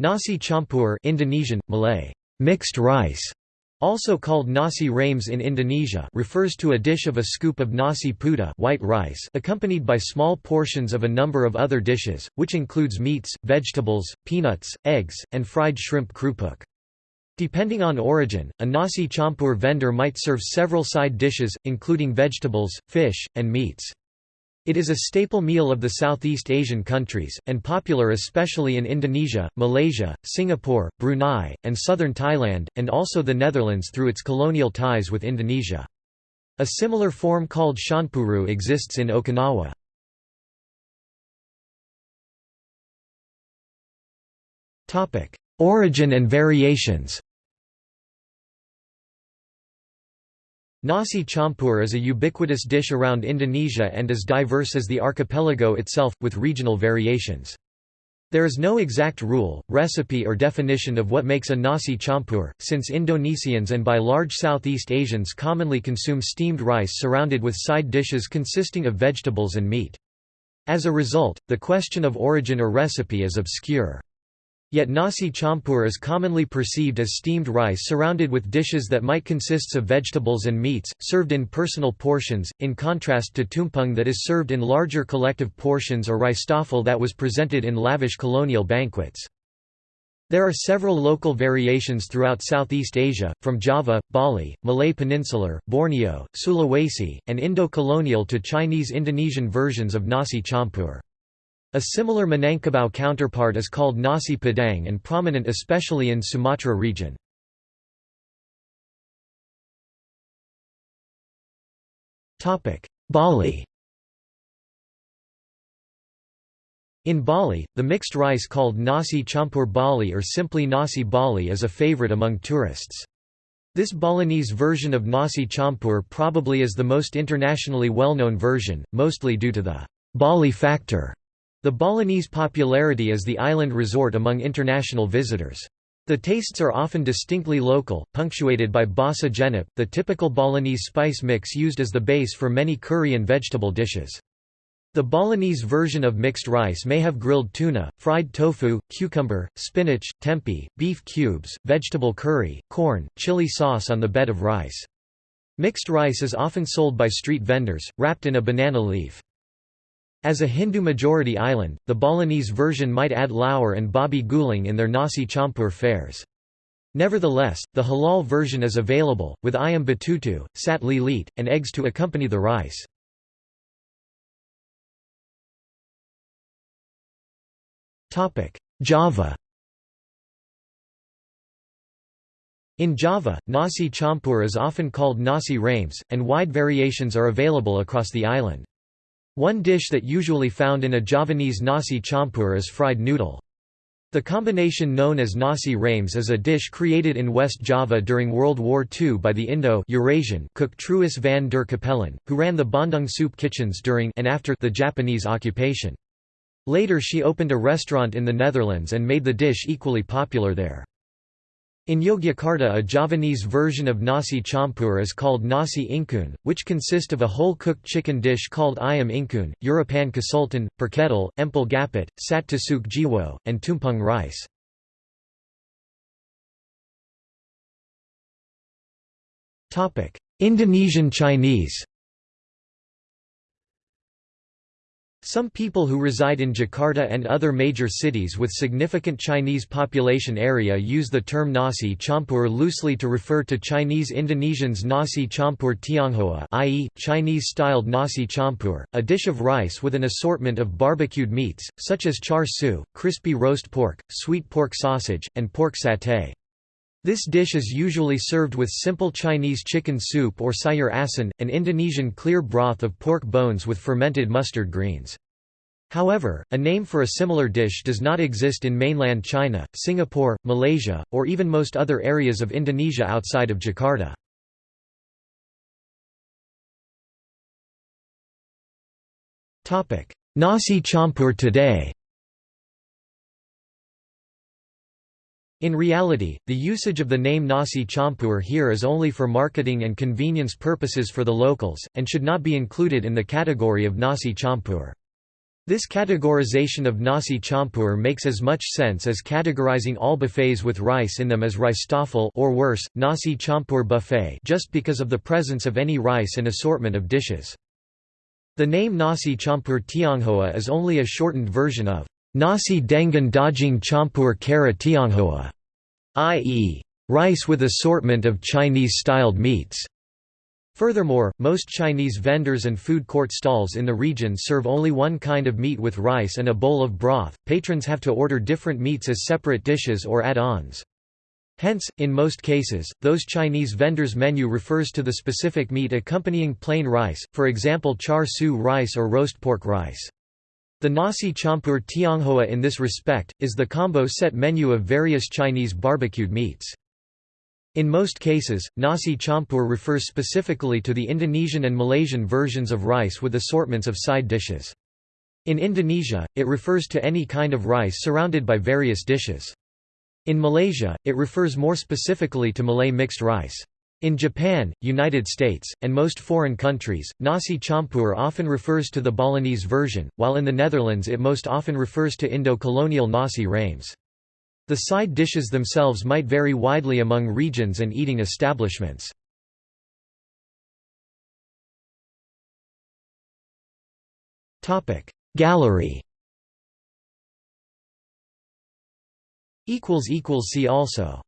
Nasi campur Indonesian, Malay, mixed rice, also called nasi rames in Indonesia refers to a dish of a scoop of nasi putih white rice accompanied by small portions of a number of other dishes, which includes meats, vegetables, peanuts, eggs, and fried shrimp krupuk. Depending on origin, a nasi campur vendor might serve several side dishes, including vegetables, fish, and meats. It is a staple meal of the Southeast Asian countries, and popular especially in Indonesia, Malaysia, Singapore, Brunei, and southern Thailand, and also the Netherlands through its colonial ties with Indonesia. A similar form called champuru exists in Okinawa. Origin and variations Nasi campur is a ubiquitous dish around Indonesia and as diverse as the archipelago itself, with regional variations. There is no exact rule, recipe or definition of what makes a nasi campur, since Indonesians and by large Southeast Asians commonly consume steamed rice surrounded with side dishes consisting of vegetables and meat. As a result, the question of origin or recipe is obscure. Yet nasi campur is commonly perceived as steamed rice surrounded with dishes that might consist of vegetables and meats, served in personal portions, in contrast to tumpeng that is served in larger collective portions or rijsttafel that was presented in lavish colonial banquets. There are several local variations throughout Southeast Asia, from Java, Bali, Malay Peninsular, Borneo, Sulawesi, and Indo-colonial to Chinese-Indonesian versions of nasi campur. A similar Minangkabau counterpart is called nasi padang and prominent especially in Sumatra region. Bali In Bali, the mixed rice called nasi campur Bali or simply nasi Bali is a favorite among tourists. This Balinese version of nasi campur probably is the most internationally well-known version, mostly due to the Bali factor. The Balinese popularity is the island resort among international visitors. The tastes are often distinctly local, punctuated by basa genep, the typical Balinese spice mix used as the base for many curry and vegetable dishes. The Balinese version of mixed rice may have grilled tuna, fried tofu, cucumber, spinach, tempeh, beef cubes, vegetable curry, corn, chili sauce on the bed of rice. Mixed rice is often sold by street vendors, wrapped in a banana leaf. As a Hindu-majority island, the Balinese version might add lawar and babi guling in their nasi campur fares. Nevertheless, the halal version is available, with ayam betutu, sate lilit, and eggs to accompany the rice. Java In Java, nasi campur is often called nasi rames, and wide variations are available across the island. One dish that usually found in a Javanese nasi campur is fried noodle. The combination known as nasi rames is a dish created in West Java during World War II by the Indo-Eurasian cook Truus van der Capellen, who ran the Bandung soup kitchens during and after the Japanese occupation. Later she opened a restaurant in the Netherlands and made the dish equally popular there. In Yogyakarta a Javanese version of nasi campur is called nasi ingkun, which consist of a whole-cooked chicken dish called ayam ingkun, Urapan kasultan, perkedel, empal gapit, sate tusuk jiwo, and tumpeng rice. Indonesian Chinese Some people who reside in Jakarta and other major cities with significant Chinese population area use the term nasi campur loosely to refer to Chinese Indonesians nasi campur tionghoa i.e., Chinese-styled nasi campur, a dish of rice with an assortment of barbecued meats, such as char siu, crispy roast pork, sweet pork sausage, and pork satay. This dish is usually served with simple Chinese chicken soup or sayur asin, an Indonesian clear broth of pork bones with fermented mustard greens. However, a name for a similar dish does not exist in mainland China, Singapore, Malaysia, or even most other areas of Indonesia outside of Jakarta. Nasi campur today In reality, the usage of the name nasi campur here is only for marketing and convenience purposes for the locals, and should not be included in the category of nasi campur. This categorization of nasi campur makes as much sense as categorizing all buffets with rice in them as rijsttafel or worse, nasi campur buffet just because of the presence of any rice and assortment of dishes. The name nasi campur tionghoa is only a shortened version of nasi dengan daging campur cara tionghoa, i.e., rice with assortment of Chinese-styled meats. Furthermore, most Chinese vendors and food court stalls in the region serve only one kind of meat with rice and a bowl of broth. Patrons have to order different meats as separate dishes or add-ons. Hence, in most cases, those Chinese vendors' menu refers to the specific meat accompanying plain rice, for example char siu rice or roast pork rice. The nasi campur tionghoa in this respect, is the combo set menu of various Chinese barbecued meats. In most cases, nasi campur refers specifically to the Indonesian and Malaysian versions of rice with assortments of side dishes. In Indonesia, it refers to any kind of rice surrounded by various dishes. In Malaysia, it refers more specifically to Malay mixed rice. In Japan, United States, and most foreign countries, nasi campur often refers to the Balinese version, while in the Netherlands it most often refers to Indo-colonial nasi rames. The side dishes themselves might vary widely among regions and eating establishments. Gallery See also